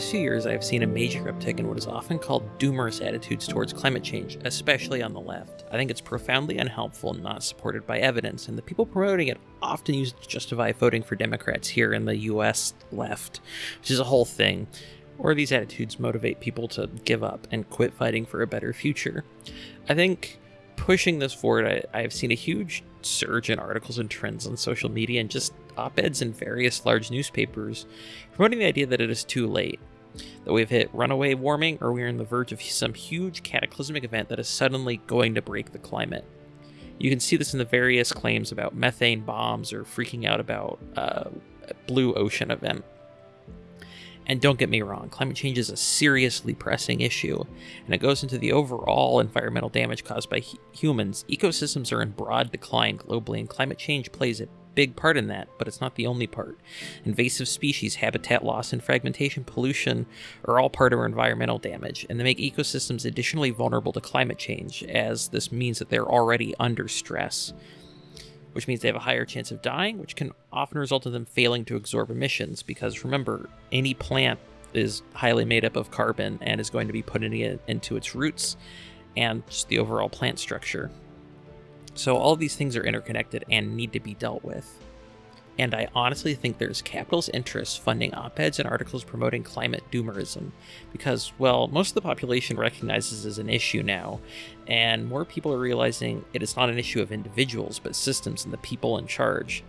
Few years, I have seen a major uptick in what is often called doomer's attitudes towards climate change, especially on the left. I think it's profoundly unhelpful and not supported by evidence, and the people promoting it often use it to justify voting for Democrats here in the US left, which is a whole thing. Or these attitudes motivate people to give up and quit fighting for a better future. I think pushing this forward, I, have seen a huge surge in articles and trends on social media and just op eds in various large newspapers promoting the idea that it is too late, that we've hit runaway warming or we're on the verge of some huge cataclysmic event that is suddenly going to break the climate. You can see this in the various claims about methane bombs or freaking out about uh, blue ocean event. And don't get me wrong, climate change is a seriously pressing issue, and it goes into the overall environmental damage caused by humans. Ecosystems are in broad decline globally, and climate change plays a big part in that, but it's not the only part. Invasive species, habitat loss, and fragmentation pollution are all part of our environmental damage, and they make ecosystems additionally vulnerable to climate change, as this means that they're already under stress which means they have a higher chance of dying, which can often result in them failing to absorb emissions. Because remember, any plant is highly made up of carbon and is going to be putting it into its roots and just the overall plant structure. So all these things are interconnected and need to be dealt with and I honestly think there's capital's interest funding op-eds and articles promoting climate doomerism, because, well, most of the population recognizes as an issue now, and more people are realizing it is not an issue of individuals, but systems and the people in charge.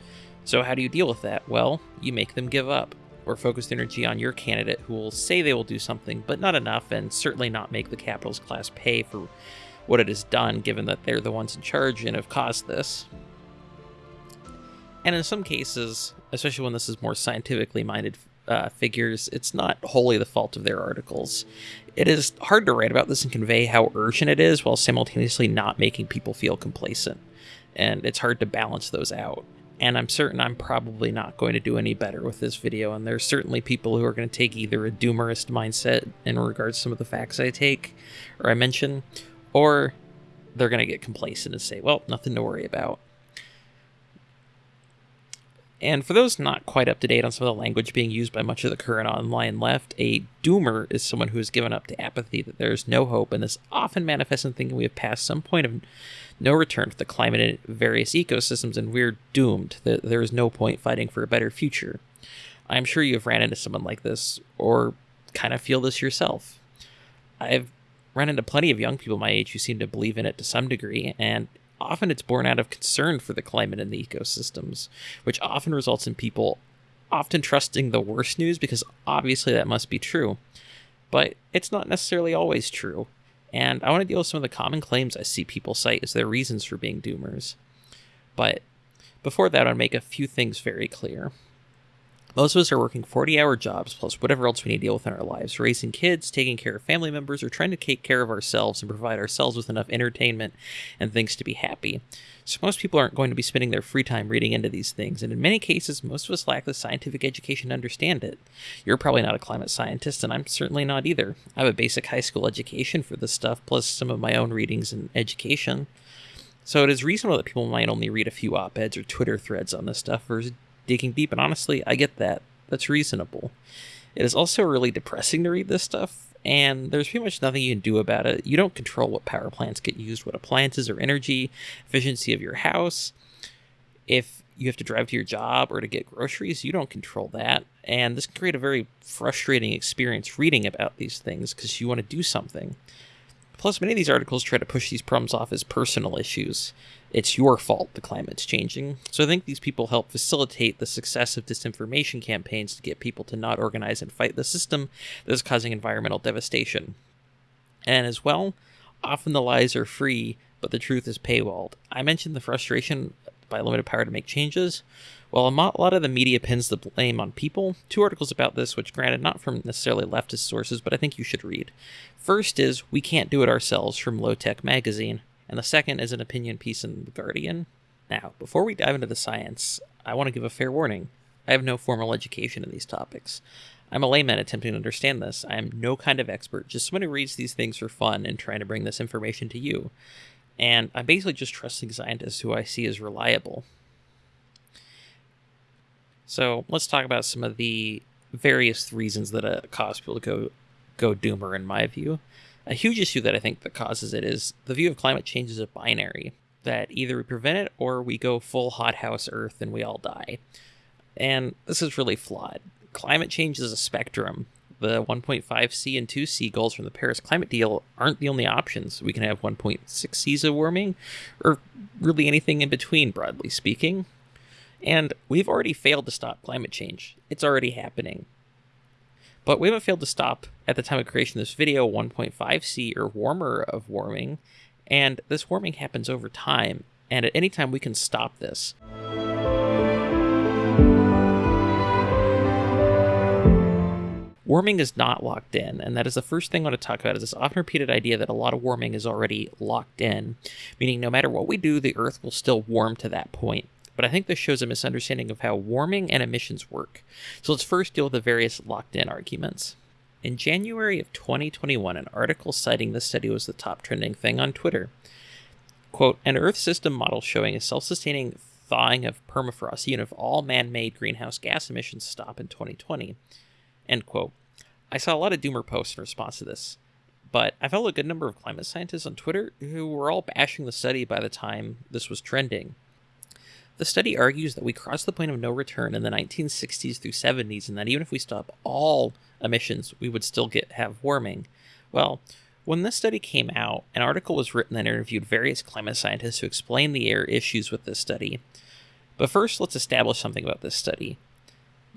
So how do you deal with that? Well, you make them give up, or focus energy on your candidate who will say they will do something, but not enough, and certainly not make the capitalist class pay for what it has done, given that they're the ones in charge and have caused this. And in some cases, especially when this is more scientifically minded uh, figures, it's not wholly the fault of their articles. It is hard to write about this and convey how urgent it is while simultaneously not making people feel complacent. And it's hard to balance those out. And I'm certain I'm probably not going to do any better with this video, and there's certainly people who are going to take either a doomerist mindset in regards to some of the facts I take or I mention, or they're going to get complacent and say, well, nothing to worry about. And for those not quite up to date on some of the language being used by much of the current online left, a doomer is someone who has given up to apathy that there is no hope, and this often manifests in thinking we have passed some point of no return for the climate and various ecosystems, and we're doomed, that there is no point fighting for a better future. I'm sure you have ran into someone like this, or kind of feel this yourself. I've run into plenty of young people my age who seem to believe in it to some degree, and often it's born out of concern for the climate and the ecosystems, which often results in people often trusting the worst news because obviously that must be true. But it's not necessarily always true. And I want to deal with some of the common claims I see people cite as their reasons for being doomers. But before that, I'll make a few things very clear. Most of us are working 40 hour jobs plus whatever else we need to deal with in our lives, raising kids, taking care of family members, or trying to take care of ourselves and provide ourselves with enough entertainment and things to be happy. So, most people aren't going to be spending their free time reading into these things, and in many cases, most of us lack the scientific education to understand it. You're probably not a climate scientist, and I'm certainly not either. I have a basic high school education for this stuff, plus some of my own readings and education. So, it is reasonable that people might only read a few op eds or Twitter threads on this stuff versus digging deep. And honestly, I get that. That's reasonable. It is also really depressing to read this stuff, and there's pretty much nothing you can do about it. You don't control what power plants get used, what appliances or energy, efficiency of your house. If you have to drive to your job or to get groceries, you don't control that. And this can create a very frustrating experience reading about these things because you want to do something. Plus, many of these articles try to push these problems off as personal issues. It's your fault the climate's changing. So I think these people help facilitate the success of disinformation campaigns to get people to not organize and fight the system that is causing environmental devastation. And as well, often the lies are free, but the truth is paywalled. I mentioned the frustration by limited power to make changes. Well, a lot of the media pins the blame on people. Two articles about this, which granted not from necessarily leftist sources, but I think you should read. First is We Can't Do It Ourselves from Low Tech Magazine, and the second is an opinion piece in The Guardian. Now, before we dive into the science, I want to give a fair warning. I have no formal education in these topics. I'm a layman attempting to understand this. I am no kind of expert, just someone who reads these things for fun and trying to bring this information to you and I'm basically just trusting scientists who I see as reliable. So let's talk about some of the various reasons that uh, cause people to go go doomer, in my view. A huge issue that I think that causes it is the view of climate change as a binary that either we prevent it or we go full hothouse Earth and we all die. And this is really flawed. Climate change is a spectrum. The 1.5C and 2C goals from the Paris Climate Deal aren't the only options. We can have 1.6 Cs of warming, or really anything in between, broadly speaking. And we've already failed to stop climate change. It's already happening. But we haven't failed to stop, at the time of creation of this video, 1.5C or warmer of warming, and this warming happens over time, and at any time we can stop this. Warming is not locked in, and that is the first thing I want to talk about is this often repeated idea that a lot of warming is already locked in, meaning no matter what we do, the Earth will still warm to that point but I think this shows a misunderstanding of how warming and emissions work. So let's first deal with the various locked in arguments. In January of 2021, an article citing this study was the top trending thing on Twitter. Quote, an Earth system model showing a self sustaining thawing of permafrost, even if all man made greenhouse gas emissions stop in 2020. End quote. I saw a lot of doomer posts in response to this, but I follow a good number of climate scientists on Twitter who were all bashing the study by the time this was trending. The study argues that we crossed the point of no return in the 1960s through 70s, and that even if we stop all emissions, we would still get have warming. Well, when this study came out, an article was written that interviewed various climate scientists who explained the air issues with this study. But first, let's establish something about this study.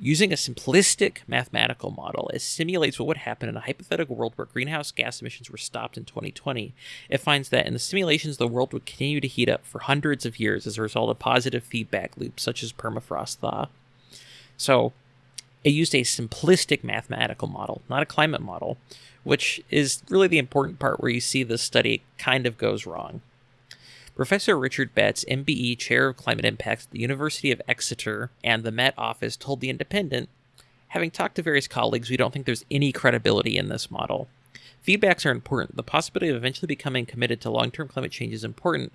Using a simplistic mathematical model, it simulates what would happen in a hypothetical world where greenhouse gas emissions were stopped in 2020. It finds that in the simulations, the world would continue to heat up for hundreds of years as a result of positive feedback loops such as permafrost thaw. So, it used a simplistic mathematical model, not a climate model, which is really the important part where you see this study kind of goes wrong. Professor Richard Betts, MBE Chair of Climate Impacts at the University of Exeter and the Met Office, told The Independent Having talked to various colleagues, we don't think there's any credibility in this model. Feedbacks are important. The possibility of eventually becoming committed to long term climate change is important,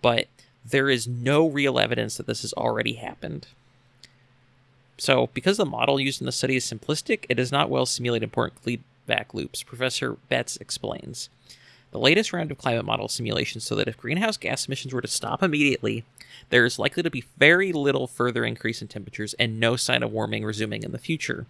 but there is no real evidence that this has already happened. So, because the model used in the study is simplistic, it does not well simulate important feedback loops, Professor Betts explains the latest round of climate model simulations so that if greenhouse gas emissions were to stop immediately, there is likely to be very little further increase in temperatures and no sign of warming resuming in the future.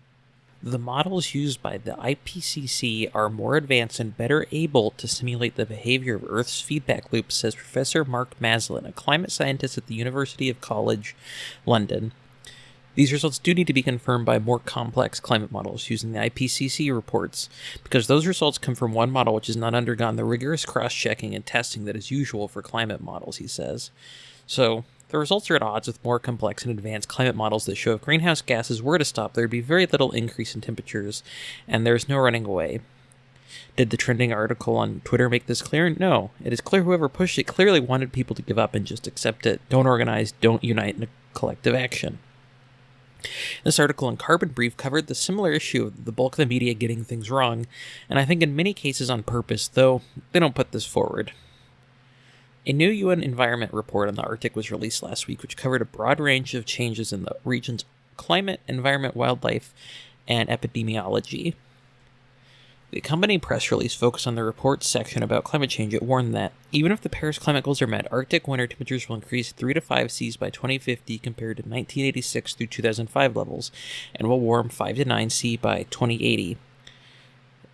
The models used by the IPCC are more advanced and better able to simulate the behavior of Earth's feedback loops, says Professor Mark Maslin, a climate scientist at the University of College London. These results do need to be confirmed by more complex climate models using the IPCC reports, because those results come from one model which has not undergone the rigorous cross checking and testing that is usual for climate models, he says. So, the results are at odds with more complex and advanced climate models that show if greenhouse gases were to stop, there would be very little increase in temperatures, and there's no running away. Did the trending article on Twitter make this clear? No. It is clear whoever pushed it clearly wanted people to give up and just accept it. Don't organize, don't unite in a collective action. This article in Carbon Brief covered the similar issue of the bulk of the media getting things wrong, and I think in many cases on purpose, though they don't put this forward. A new UN Environment report on the Arctic was released last week, which covered a broad range of changes in the region's climate, environment, wildlife, and epidemiology. The accompanying press release focused on the report's section about climate change. It warned that even if the Paris climate goals are met, Arctic winter temperatures will increase 3 to 5 Cs by 2050 compared to 1986 through 2005 levels, and will warm 5 to 9 C by 2080.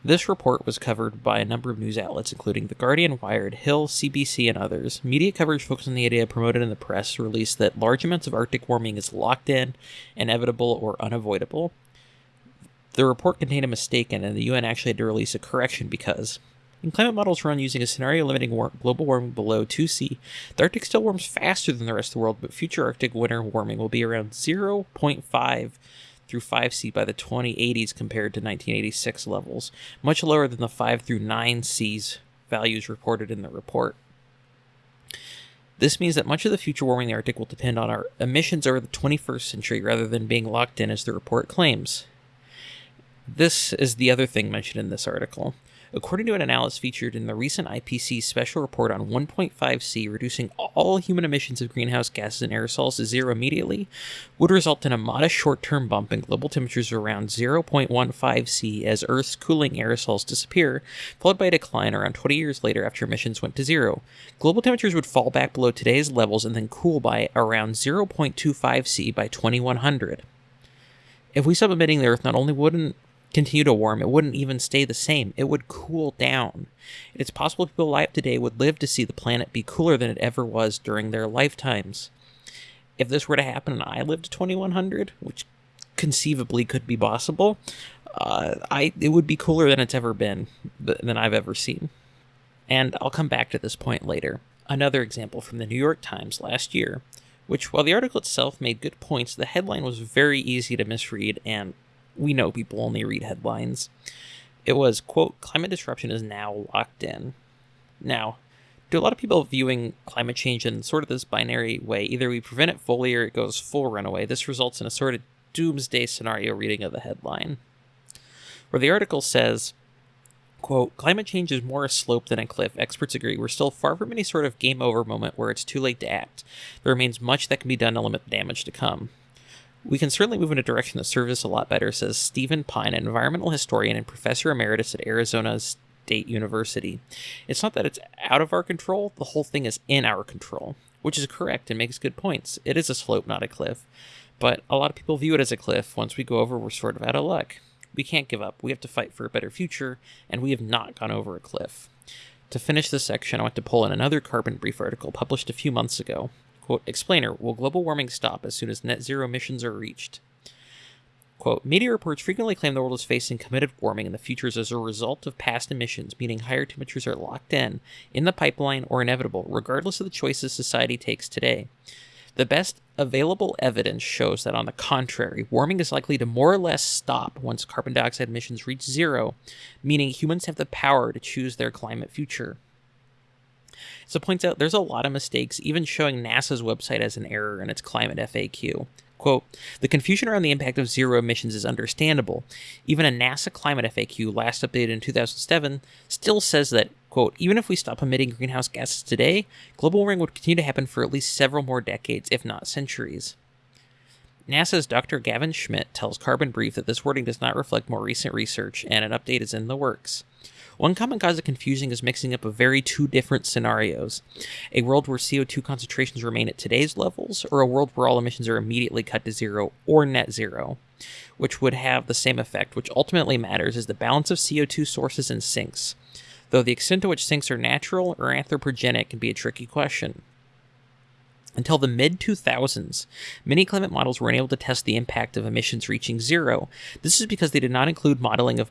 This report was covered by a number of news outlets, including The Guardian, Wired, Hill, CBC, and others. Media coverage focused on the idea promoted in the press release that large amounts of Arctic warming is locked in, inevitable, or unavoidable, the report contained a mistake and the UN actually had to release a correction because in climate models run using a scenario limiting war- global warming below 2C, the Arctic still warms faster than the rest of the world, but future Arctic winter warming will be around 0.5 through 5C by the 2080s compared to 1986 levels, much lower than the 5 through 9 C's values reported in the report. This means that much of the future warming in the Arctic will depend on our emissions over the 21st century rather than being locked in as the report claims. This is the other thing mentioned in this article. According to an analysis featured in the recent IPCC special report on 1.5C, reducing all human emissions of greenhouse gases and aerosols to zero immediately would result in a modest short term bump in global temperatures around 0.15C as Earth's cooling aerosols disappear, followed by a decline around 20 years later after emissions went to zero. Global temperatures would fall back below today's levels and then cool by around 0.25C by 2100. If we stop emitting, the Earth not only wouldn't continue to warm, it wouldn't even stay the same. It would cool down. It's possible people alive today would live to see the planet be cooler than it ever was during their lifetimes. If this were to happen and I lived to 2100, which conceivably could be possible, uh, I it would be cooler than it's ever been, than I've ever seen. And I'll come back to this point later. Another example from the New York Times last year, which, while the article itself made good points, the headline was very easy to misread and we know people only read headlines. It was, quote, climate disruption is now locked in. Now, to a lot of people viewing climate change in sort of this binary way, either we prevent it fully or it goes full runaway, this results in a sort of doomsday scenario reading of the headline. Where the article says, quote, climate change is more a slope than a cliff. Experts agree we're still far from any sort of game over moment where it's too late to act. There remains much that can be done to limit the damage to come. We can certainly move in a direction that serves us a lot better, says Stephen Pyne, an environmental historian and professor emeritus at Arizona State University. It's not that it's out of our control, the whole thing is in our control, which is correct and makes good points. It is a slope, not a cliff. But a lot of people view it as a cliff. Once we go over, we're sort of out of luck. We can't give up. We have to fight for a better future, and we have not gone over a cliff. To finish this section, I want to pull in another Carbon Brief article published a few months ago. Quote, explainer, will global warming stop as soon as net zero emissions are reached? Quote, media reports frequently claim the world is facing committed warming in the futures as a result of past emissions, meaning higher temperatures are locked in, in the pipeline, or inevitable, regardless of the choices society takes today. The best available evidence shows that, on the contrary, warming is likely to more or less stop once carbon dioxide emissions reach zero, meaning humans have the power to choose their climate future. So it points out there's a lot of mistakes, even showing NASA's website as an error in its climate FAQ. Quote, the confusion around the impact of zero emissions is understandable. Even a NASA climate FAQ, last updated in 2007, still says that, quote, even if we stop emitting greenhouse gases today, global warming would continue to happen for at least several more decades, if not centuries. NASA's Dr. Gavin Schmidt tells Carbon Brief that this wording does not reflect more recent research, and an update is in the works. One common cause of confusion is mixing up of very two different scenarios a world where CO2 concentrations remain at today's levels, or a world where all emissions are immediately cut to zero or net zero, which would have the same effect. Which ultimately matters is the balance of CO2 sources and sinks, though the extent to which sinks are natural or anthropogenic can be a tricky question. Until the mid 2000s, many climate models were unable to test the impact of emissions reaching zero. This is because they did not include modeling of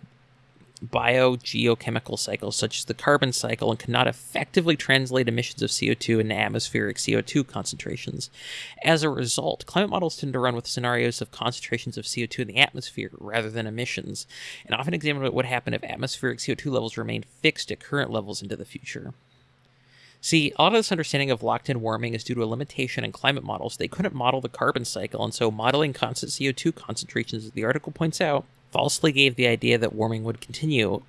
biogeochemical cycles such as the carbon cycle and cannot effectively translate emissions of CO2 into atmospheric CO2 concentrations. As a result, climate models tend to run with scenarios of concentrations of CO2 in the atmosphere rather than emissions, and often examine what would happen if atmospheric CO2 levels remained fixed at current levels into the future. See, a lot of this understanding of locked in warming is due to a limitation in climate models. They couldn't model the carbon cycle, and so modeling constant CO2 concentrations, as the article points out, falsely gave the idea that warming would continue.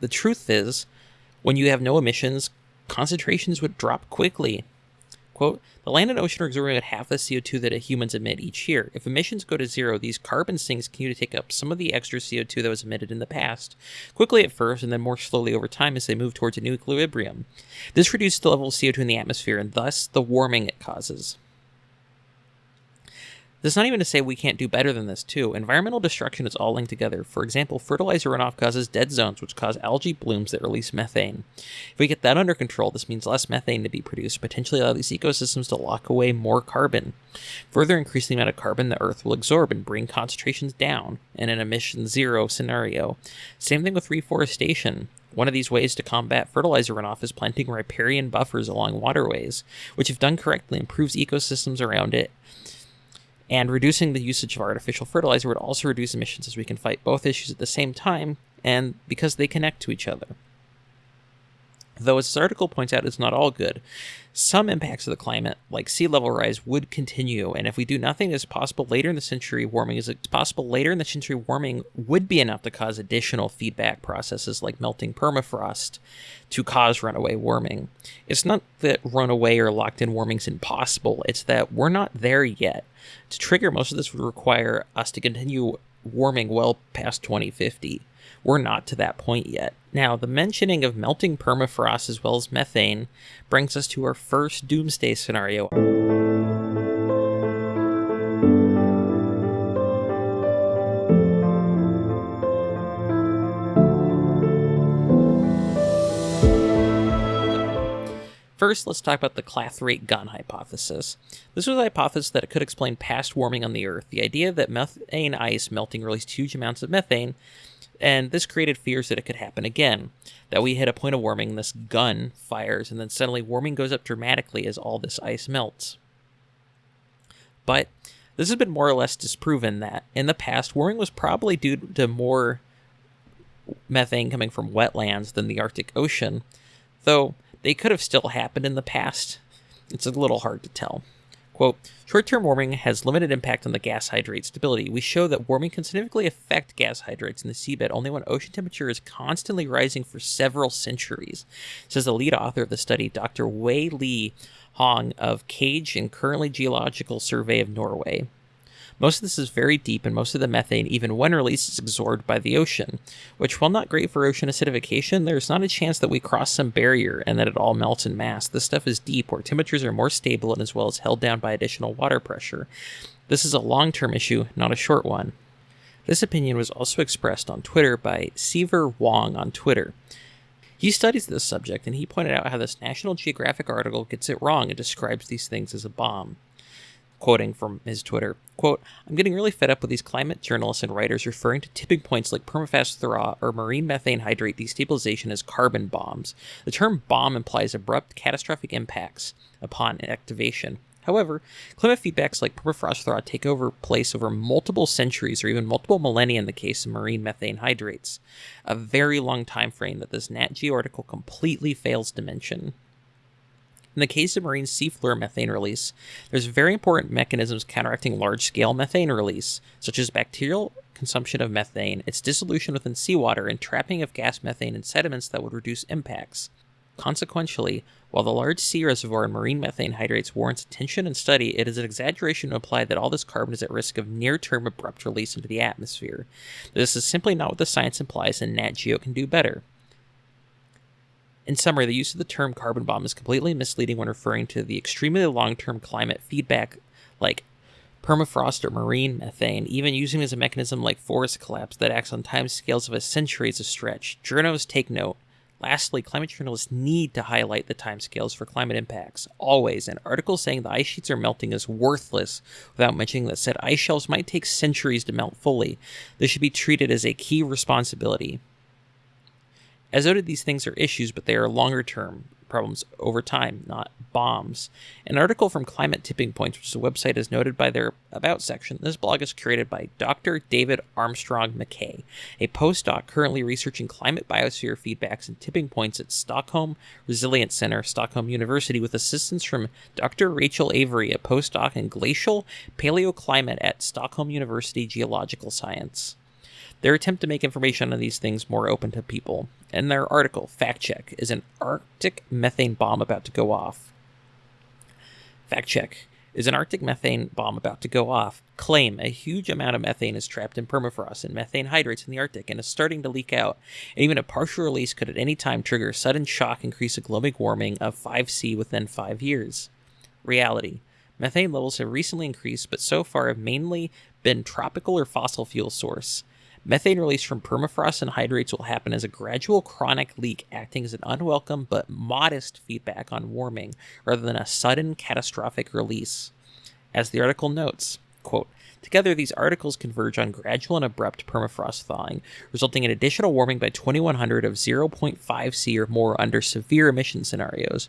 The truth is, when you have no emissions, concentrations would drop quickly. Quote, the land and ocean are absorbing about half the CO2 that humans emit each year. If emissions go to zero, these carbon sinks continue to take up some of the extra CO2 that was emitted in the past, quickly at first and then more slowly over time as they move towards a new equilibrium. This reduces the level of CO2 in the atmosphere and thus the warming it causes. That's not even to say we can't do better than this, too. Environmental destruction is all linked together. For example, fertilizer runoff causes dead zones, which cause algae blooms that release methane. If we get that under control, this means less methane to be produced, potentially allow these ecosystems to lock away more carbon. Further increase the amount of carbon the Earth will absorb and bring concentrations down in an emission zero scenario. Same thing with reforestation. One of these ways to combat fertilizer runoff is planting riparian buffers along waterways, which, if done correctly, improves ecosystems around it and reducing the usage of artificial fertilizer would also reduce emissions as we can fight both issues at the same time and because they connect to each other. Though, as this article points out, it's not all good. Some impacts of the climate, like sea level rise, would continue, and if we do nothing, it's possible later in the century warming is it's possible later in the century warming would be enough to cause additional feedback processes like melting permafrost to cause runaway warming. It's not that runaway or locked in warming is impossible; it's that we're not there yet. To trigger most of this would require us to continue warming well past 2050. We're not to that point yet. Now, the mentioning of melting permafrost as well as methane brings us to our first doomsday scenario. First, let's talk about the Clathrate gun hypothesis. This was a hypothesis that could explain past warming on the Earth. The idea that methane ice melting released huge amounts of methane and this created fears that it could happen again. That we hit a point of warming, this gun fires, and then suddenly warming goes up dramatically as all this ice melts. But this has been more or less disproven that in the past, warming was probably due to more methane coming from wetlands than the Arctic Ocean, though they could have still happened in the past. It's a little hard to tell. Quote, short term warming has limited impact on the gas hydrate stability. We show that warming can significantly affect gas hydrates in the seabed only when ocean temperature is constantly rising for several centuries, says the lead author of the study, Dr. Wei Li Hong of CAGE and Currently Geological Survey of Norway. Most of this is very deep, and most of the methane, even when released, is absorbed by the ocean, which, while not great for ocean acidification, there's not a chance that we cross some barrier and that it all melts in mass. This stuff is deep, where temperatures are more stable and as well as held down by additional water pressure. This is a long term issue, not a short one. This opinion was also expressed on Twitter by Seaver Wang on Twitter. He studies this subject and he pointed out how this National Geographic article gets it wrong and describes these things as a bomb quoting from his Twitter, quote, I'm getting really fed up with these climate journalists and writers referring to tipping points like permafrost thaw or marine methane hydrate destabilization as carbon bombs. The term bomb implies abrupt, catastrophic impacts upon activation. However, climate feedbacks like permafrost thaw take over place over multiple centuries or even multiple millennia in the case of marine methane hydrates, a very long time frame that this Nat Geo article completely fails to mention. In the case of marine seafloor methane release, there's very important mechanisms counteracting large-scale methane release, such as bacterial consumption of methane, its dissolution within seawater, and trapping of gas methane in sediments that would reduce impacts. Consequentially, while the large sea reservoir in marine methane hydrates warrants attention and study, it is an exaggeration to imply that all this carbon is at risk of near term abrupt release into the atmosphere. This is simply not what the science implies, and Nat Geo can do better. In summary, the use of the term carbon bomb is completely misleading when referring to the extremely long term climate feedback like permafrost or marine methane, even using as a mechanism like forest collapse that acts on time scales of a century is a stretch. Journos take note. Lastly, climate journalists need to highlight the timescales for climate impacts. Always, an article saying the ice sheets are melting is worthless without mentioning that said ice shelves might take centuries to melt fully. This should be treated as a key responsibility. As noted, these things are issues, but they are longer term problems over time, not bombs. An article from Climate Tipping Points, which is a website, is noted by their About section. This blog is curated by Dr. David Armstrong McKay, a postdoc currently researching climate biosphere feedbacks and tipping points at Stockholm Resilience Center, Stockholm University, with assistance from Dr. Rachel Avery, a postdoc in glacial paleoclimate at Stockholm University Geological Science. Their attempt to make information on these things more open to people. and their article, Fact Check Is an Arctic Methane Bomb About to Go Off? Fact Check Is an Arctic methane bomb about to go off? Claim a huge amount of methane is trapped in permafrost and methane hydrates in the Arctic and is starting to leak out. Even a partial release could at any time trigger sudden shock increase of global warming of 5C within five years. Reality Methane levels have recently increased, but so far have mainly been tropical or fossil fuel source. Methane release from permafrost and hydrates will happen as a gradual chronic leak, acting as an unwelcome but modest feedback on warming rather than a sudden catastrophic release. As the article notes, quote, Together, these articles converge on gradual and abrupt permafrost thawing, resulting in additional warming by 2100 of 0.5 C or more under severe emission scenarios,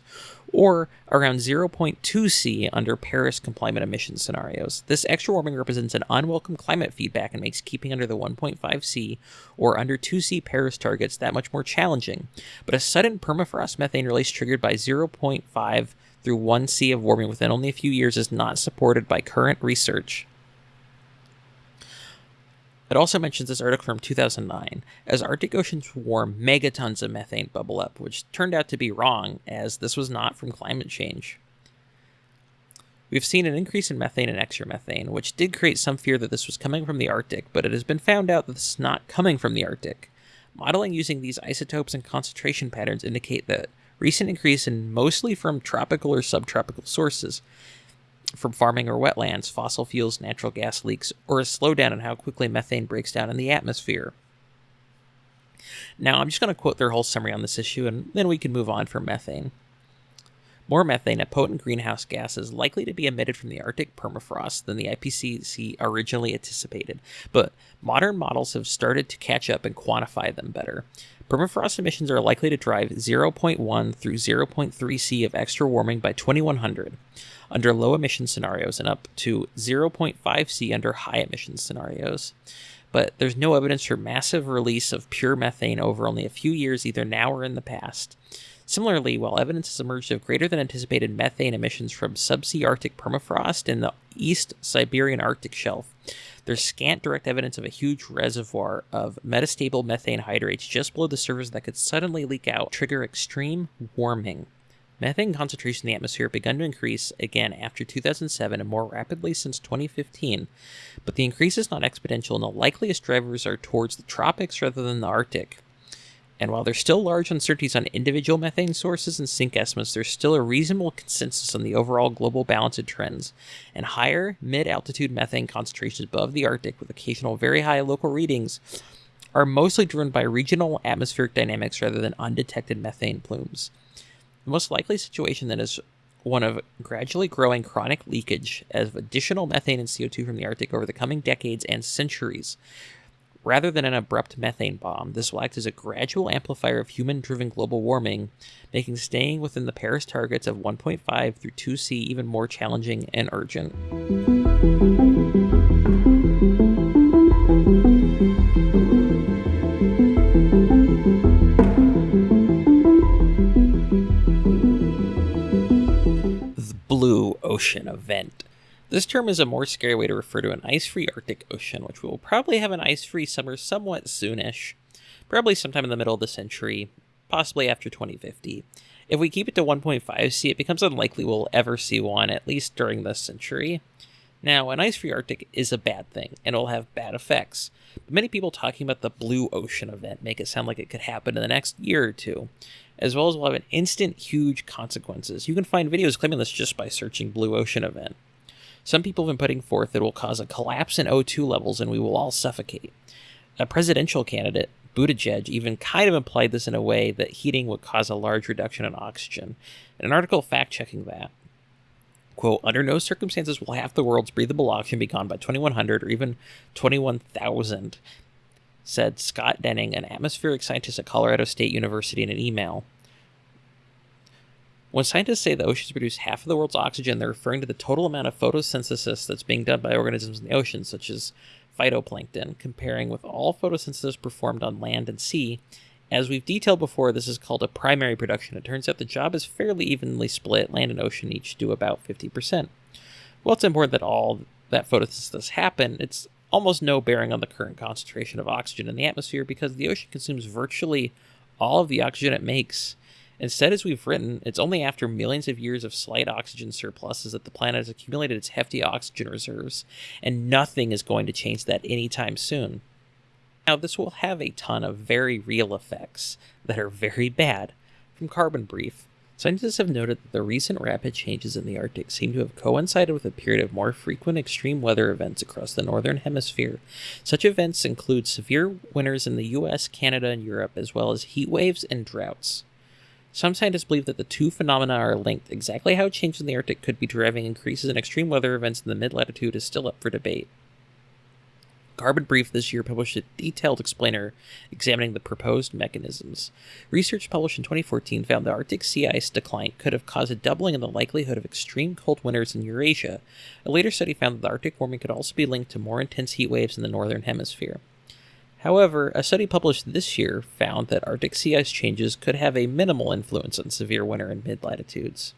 or around 0.2 C under Paris compliant emission scenarios. This extra warming represents an unwelcome climate feedback and makes keeping under the 1.5 C or under 2 C Paris targets that much more challenging. But a sudden permafrost methane release triggered by 0.5 through 1 C of warming within only a few years is not supported by current research. It also mentions this article from 2009. As Arctic oceans warm, megatons of methane bubble up, which turned out to be wrong, as this was not from climate change. We've seen an increase in methane and extremethane, which did create some fear that this was coming from the Arctic, but it has been found out that this is not coming from the Arctic. Modeling using these isotopes and concentration patterns indicate that recent increase in mostly from tropical or subtropical sources, from farming or wetlands, fossil fuels, natural gas leaks, or a slowdown in how quickly methane breaks down in the atmosphere. Now, I'm just going to quote their whole summary on this issue, and then we can move on from methane. More methane, a potent greenhouse gas, is likely to be emitted from the Arctic permafrost than the IPCC originally anticipated, but modern models have started to catch up and quantify them better. Permafrost emissions are likely to drive 0.1 through 0.3 C of extra warming by 2100 under low emission scenarios and up to 0.5 C under high emission scenarios. But there's no evidence for massive release of pure methane over only a few years, either now or in the past. Similarly, while evidence has emerged of greater than anticipated methane emissions from subsea Arctic permafrost in the East Siberian Arctic shelf, there's scant direct evidence of a huge reservoir of metastable methane hydrates just below the surface that could suddenly leak out, trigger extreme warming. Methane concentration in the atmosphere began to increase again after 2007 and more rapidly since 2015, but the increase is not exponential and the likeliest drivers are towards the tropics rather than the Arctic. And while there's still large uncertainties on individual methane sources and sink estimates, there's still a reasonable consensus on the overall global balance of trends. And higher mid altitude methane concentrations above the Arctic, with occasional very high local readings, are mostly driven by regional atmospheric dynamics rather than undetected methane plumes. The most likely situation then is one of gradually growing chronic leakage of additional methane and CO2 from the Arctic over the coming decades and centuries. Rather than an abrupt methane bomb, this will act as a gradual amplifier of human driven global warming, making staying within the Paris targets of 1.5 through 2C even more challenging and urgent. The Blue Ocean event. This term is a more scary way to refer to an ice free Arctic Ocean, which will probably have an ice free summer somewhat soonish, probably sometime in the middle of the century, possibly after 2050. If we keep it to 1.5 C, it becomes unlikely we'll ever see one, at least during this century. Now, an ice free Arctic is a bad thing, and it'll have bad effects. But many people talking about the Blue Ocean event make it sound like it could happen in the next year or two as well as will have an instant huge consequences. You can find videos claiming this just by searching Blue Ocean event. Some people have been putting forth that it will cause a collapse in O2 levels and we will all suffocate. A presidential candidate, Buttigieg, even kind of implied this in a way that heating would cause a large reduction in oxygen. In an article fact checking that, quote, under no circumstances will half the world's breathable oxygen be gone by 2100 or even 21,000 said Scott Denning, an atmospheric scientist at Colorado State University, in an email. When scientists say the oceans produce half of the world's oxygen, they're referring to the total amount of photosynthesis that's being done by organisms in the ocean, such as phytoplankton, comparing with all photosynthesis performed on land and sea. As we've detailed before, this is called a primary production. It turns out the job is fairly evenly split. Land and ocean each do about 50%. Well, it's important that all that photosynthesis happen. It's almost no bearing on the current concentration of oxygen in the atmosphere because the ocean consumes virtually all of the oxygen it makes. Instead, as we've written, it's only after millions of years of slight oxygen surpluses that the planet has accumulated its hefty oxygen reserves, and nothing is going to change that anytime soon. Now, this will have a ton of very real effects that are very bad. From Carbon Brief, Scientists have noted that the recent rapid changes in the Arctic seem to have coincided with a period of more frequent extreme weather events across the northern hemisphere. Such events include severe winters in the US, Canada, and Europe, as well as heat waves and droughts. Some scientists believe that the two phenomena are linked. Exactly how changes in the Arctic could be driving increases in extreme weather events in the mid latitude is still up for debate. Carbon Brief this year published a detailed explainer examining the proposed mechanisms. Research published in 2014 found the Arctic sea ice decline could have caused a doubling in the likelihood of extreme cold winters in Eurasia. A later study found that the Arctic warming could also be linked to more intense heat waves in the northern hemisphere. However, a study published this year found that Arctic sea ice changes could have a minimal influence on severe winter in mid latitudes.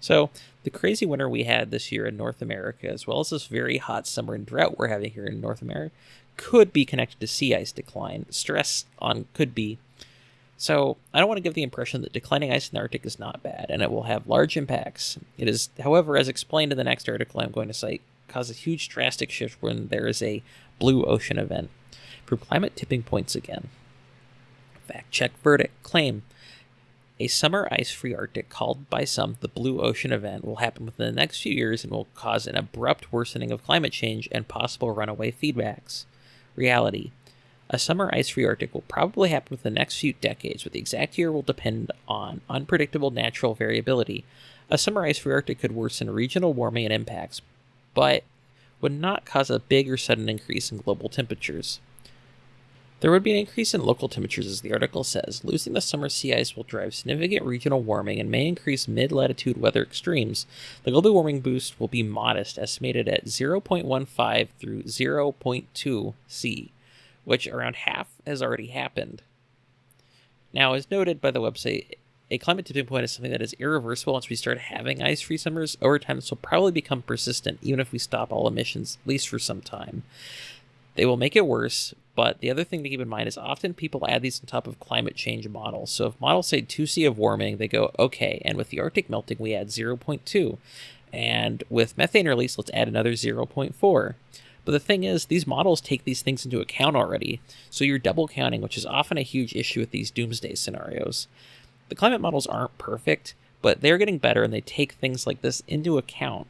So, the crazy winter we had this year in North America, as well as this very hot summer and drought we're having here in North America, could be connected to sea ice decline. Stress on could be. So, I don't want to give the impression that declining ice in the Arctic is not bad, and it will have large impacts. It is, however, as explained in the next article I'm going to cite, cause a huge drastic shift when there is a blue ocean event. From climate tipping points again. Fact check verdict claim a summer ice free Arctic, called by some the Blue Ocean event, will happen within the next few years and will cause an abrupt worsening of climate change and possible runaway feedbacks. Reality A summer ice free Arctic will probably happen within the next few decades, but the exact year will depend on unpredictable natural variability. A summer ice free Arctic could worsen regional warming and impacts, but would not cause a big or sudden increase in global temperatures. There would be an increase in local temperatures, as the article says. Losing the summer sea ice will drive significant regional warming and may increase mid latitude weather extremes. The global warming boost will be modest, estimated at 0.15 through 0.2 C, which around half has already happened. Now, as noted by the website, a climate tipping point is something that is irreversible once we start having ice free summers. Over time, this will probably become persistent, even if we stop all emissions, at least for some time. They will make it worse, but the other thing to keep in mind is often people add these on top of climate change models. So if models say 2C of warming, they go, okay, and with the Arctic melting, we add 0.2. And with methane release, let's add another 0.4. But the thing is, these models take these things into account already, so you're double counting, which is often a huge issue with these doomsday scenarios. The climate models aren't perfect, but they're getting better and they take things like this into account.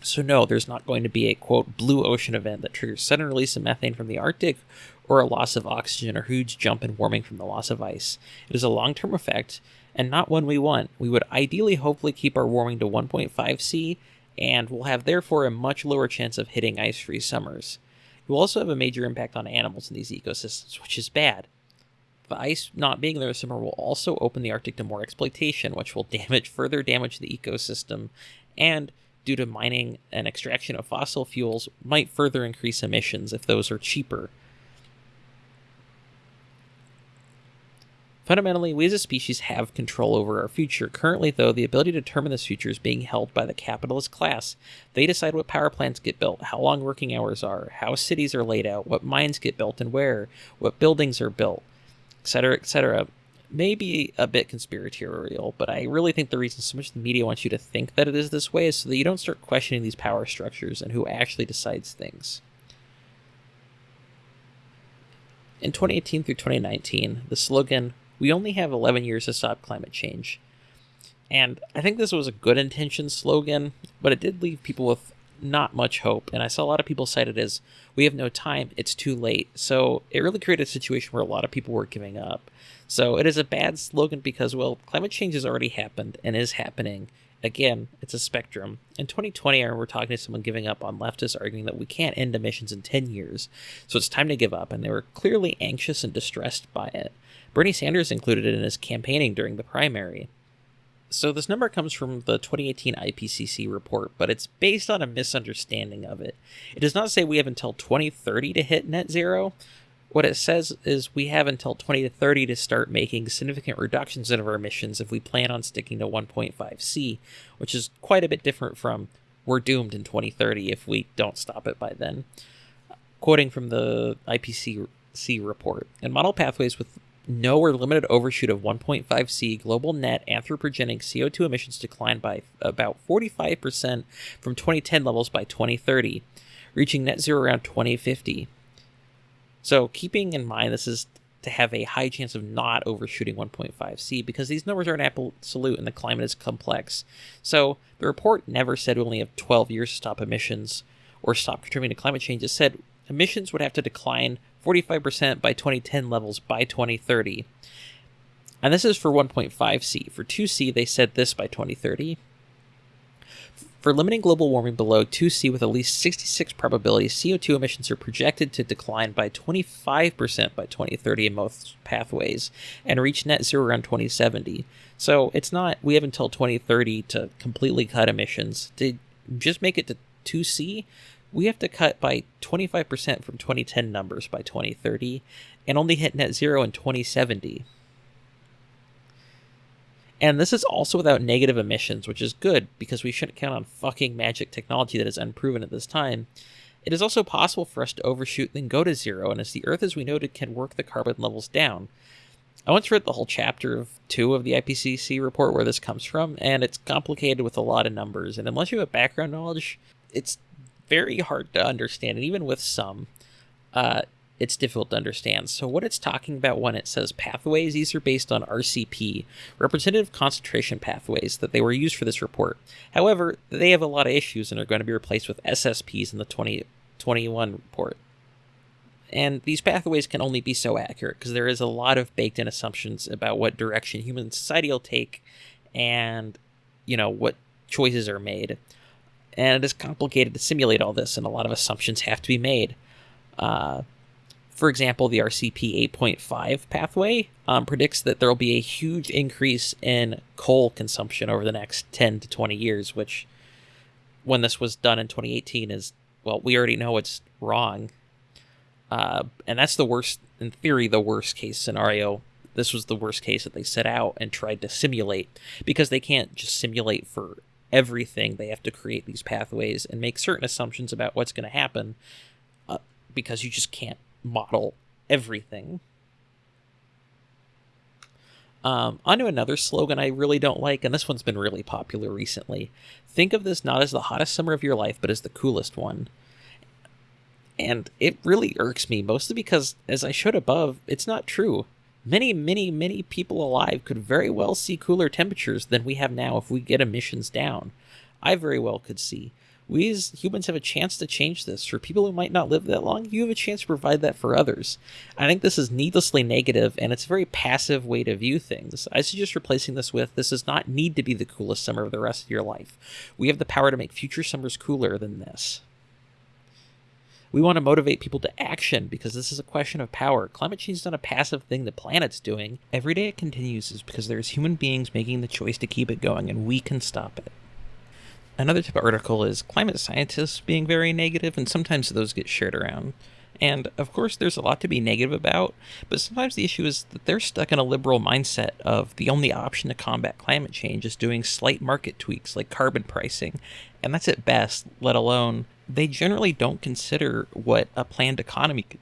So, no, there's not going to be a quote blue ocean event that triggers sudden release of methane from the Arctic or a loss of oxygen or huge jump in warming from the loss of ice. It is a long term effect and not one we want. We would ideally hopefully keep our warming to 1.5 C and we'll have therefore a much lower chance of hitting ice free summers. It will also have a major impact on animals in these ecosystems, which is bad. The ice not being there this summer will also open the Arctic to more exploitation, which will damage further damage the ecosystem and due to mining and extraction of fossil fuels might further increase emissions if those are cheaper. Fundamentally, we as a species have control over our future. Currently, though, the ability to determine this future is being held by the capitalist class. They decide what power plants get built, how long working hours are, how cities are laid out, what mines get built and where, what buildings are built, etc., etc may be a bit conspiratorial, but I really think the reason so much the media wants you to think that it is this way is so that you don't start questioning these power structures and who actually decides things. In 2018 through 2019, the slogan, We only have 11 years to stop climate change. And I think this was a good intention slogan, but it did leave people with not much hope. And I saw a lot of people cite it as, We have no time, it's too late. So it really created a situation where a lot of people were giving up. So it is a bad slogan because, well, climate change has already happened and is happening. Again, it's a spectrum. In 2020, I remember talking to someone giving up on leftists arguing that we can't end emissions in 10 years, so it's time to give up, and they were clearly anxious and distressed by it. Bernie Sanders included it in his campaigning during the primary. So this number comes from the 2018 IPCC report, but it's based on a misunderstanding of it. It does not say we have until 2030 to hit net zero, what it says is we have until 2030 to start making significant reductions in our emissions if we plan on sticking to 1.5C, which is quite a bit different from we're doomed in 2030 if we don't stop it by then. Quoting from the IPCC report, in model pathways with no or limited overshoot of 1.5C, global net anthropogenic CO2 emissions decline by about 45% from 2010 levels by 2030, reaching net zero around 2050. So keeping in mind this is to have a high chance of not overshooting 1.5C because these numbers aren't absolute and the climate is complex. So the report never said we only have 12 years to stop emissions or stop contributing to climate change. It said emissions would have to decline 45% by 2010 levels by 2030. And this is for 1.5C. For 2C, they said this by 2030. For limiting global warming below 2C with at least 66 probability, CO2 emissions are projected to decline by 25% by 2030 in most pathways and reach net zero around 2070. So it's not, we have until 2030 to completely cut emissions. To just make it to 2C, we have to cut by 25% from 2010 numbers by 2030 and only hit net zero in 2070. And this is also without negative emissions, which is good because we shouldn't count on fucking magic technology that is unproven at this time. It is also possible for us to overshoot and go to zero, and as the Earth, as we noted, can work the carbon levels down. I once read the whole chapter of two of the IPCC report where this comes from, and it's complicated with a lot of numbers. And unless you have background knowledge, it's very hard to understand. And even with some, uh, it's difficult to understand. So, what it's talking about when it says pathways, these are based on RCP, representative concentration pathways, that they were used for this report. However, they have a lot of issues and are going to be replaced with SSPs in the 2021 report. And these pathways can only be so accurate because there is a lot of baked in assumptions about what direction human society will take and, you know, what choices are made. And it is complicated to simulate all this, and a lot of assumptions have to be made. Uh, for example, the RCP 8.5 pathway um, predicts that there will be a huge increase in coal consumption over the next 10 to 20 years, which, when this was done in 2018, is, well, we already know it's wrong. Uh, and that's the worst, in theory, the worst case scenario. This was the worst case that they set out and tried to simulate because they can't just simulate for everything. They have to create these pathways and make certain assumptions about what's going to happen uh, because you just can't model everything. Um, onto another slogan I really don't like, and this one's been really popular recently. Think of this not as the hottest summer of your life, but as the coolest one. And it really irks me, mostly because, as I showed above, it's not true. Many, many, many people alive could very well see cooler temperatures than we have now if we get emissions down. I very well could see we as humans have a chance to change this. For people who might not live that long, you have a chance to provide that for others. I think this is needlessly negative, and it's a very passive way to view things. I suggest replacing this with this does not need to be the coolest summer of the rest of your life. We have the power to make future summers cooler than this. We want to motivate people to action because this is a question of power. Climate change is not a passive thing the planet's doing. Every day it continues is because there's human beings making the choice to keep it going, and we can stop it. Another type of article is climate scientists being very negative, and sometimes those get shared around. And of course, there's a lot to be negative about, but sometimes the issue is that they're stuck in a liberal mindset of the only option to combat climate change is doing slight market tweaks like carbon pricing, and that's at best, let alone they generally don't consider what a planned economy could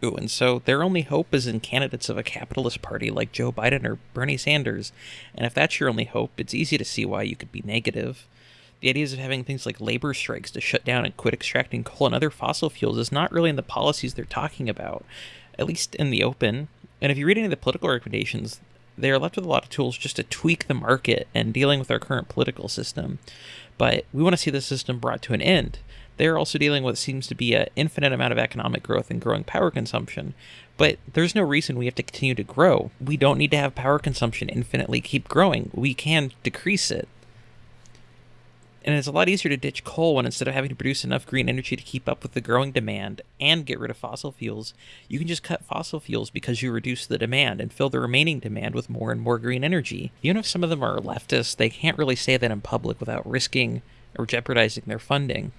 do. And so their only hope is in candidates of a capitalist party like Joe Biden or Bernie Sanders. And if that's your only hope, it's easy to see why you could be negative. The ideas of having things like labor strikes to shut down and quit extracting coal and other fossil fuels is not really in the policies they're talking about, at least in the open. And if you read any of the political recommendations, they are left with a lot of tools just to tweak the market and dealing with our current political system. But we want to see the system brought to an end. They're also dealing with what seems to be an infinite amount of economic growth and growing power consumption. But there's no reason we have to continue to grow. We don't need to have power consumption infinitely keep growing. We can decrease it and it's a lot easier to ditch coal when instead of having to produce enough green energy to keep up with the growing demand and get rid of fossil fuels, you can just cut fossil fuels because you reduce the demand and fill the remaining demand with more and more green energy. Even if some of them are leftists, they can't really say that in public without risking or jeopardizing their funding.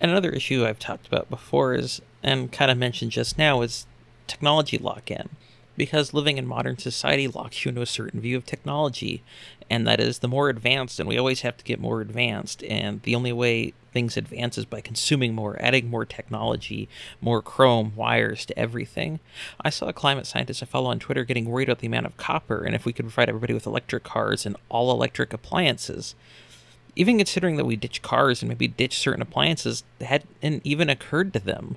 And another issue I've talked about before is, and kind of mentioned just now, is technology lock in because living in modern society locks you into a certain view of technology and that is the more advanced and we always have to get more advanced and the only way things advance is by consuming more adding more technology more chrome wires to everything. I saw a climate scientist i follow on twitter getting worried about the amount of copper and if we could provide everybody with electric cars and all electric appliances. Even considering that we ditch cars and maybe ditch certain appliances hadn't even occurred to them.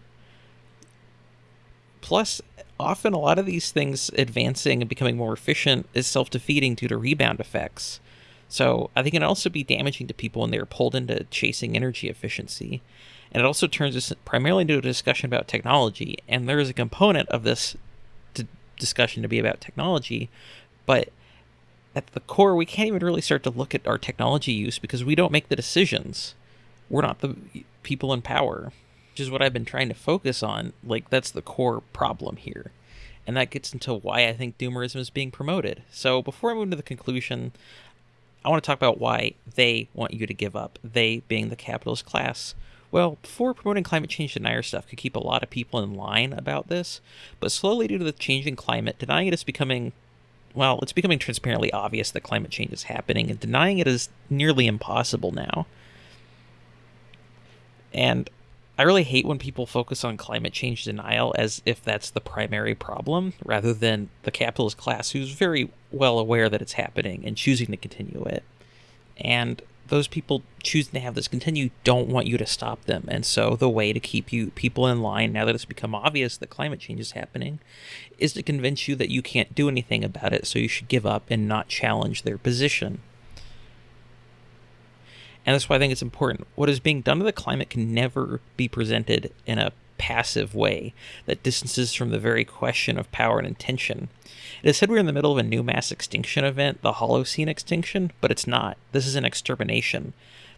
Plus often a lot of these things advancing and becoming more efficient is self-defeating due to rebound effects. So I think it can also be damaging to people when they're pulled into chasing energy efficiency. And it also turns this primarily into a discussion about technology. And there is a component of this discussion to be about technology, but at the core, we can't even really start to look at our technology use because we don't make the decisions. we're not the people in power, which is what I've been trying to focus on. Like, that's the core problem here. And that gets into why I think doomerism is being promoted. So, before I move into the conclusion, I want to talk about why they want you to give up, they being the capitalist class. Well, before promoting climate change denier stuff could keep a lot of people in line about this, but slowly due to the changing climate, denying it is becoming well, it's becoming transparently obvious that climate change is happening, and denying it is nearly impossible now. And I really hate when people focus on climate change denial as if that's the primary problem, rather than the capitalist class who's very well aware that it's happening and choosing to continue it. And those people choosing to have this continue don't want you to stop them. And so the way to keep you people in line now that it's become obvious that climate change is happening is to convince you that you can't do anything about it, so you should give up and not challenge their position. And that's why I think it's important. What is being done to the climate can never be presented in a passive way that distances from the very question of power and intention. It is said we're in the middle of a new mass extinction event, the Holocene extinction, but it's not. This is an extermination.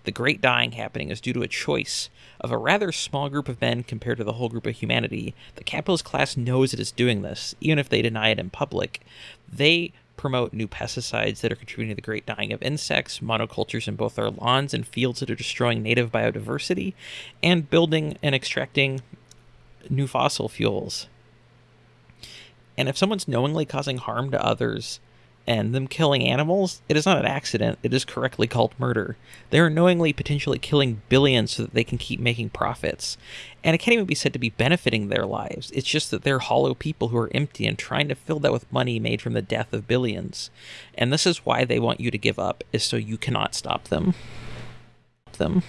The great dying happening is due to a choice of a rather small group of men compared to the whole group of humanity. The capitalist class knows it is doing this, even if they deny it in public. They promote new pesticides that are contributing to the great dying of insects, monocultures in both our lawns and fields that are destroying native biodiversity, and building and extracting new fossil fuels. And if someone's knowingly causing harm to others and them killing animals, it is not an accident. It is correctly called murder. They are knowingly potentially killing billions so that they can keep making profits. And it can't even be said to be benefiting their lives. It's just that they're hollow people who are empty and trying to fill that with money made from the death of billions. And this is why they want you to give up, is so you cannot stop them. Them.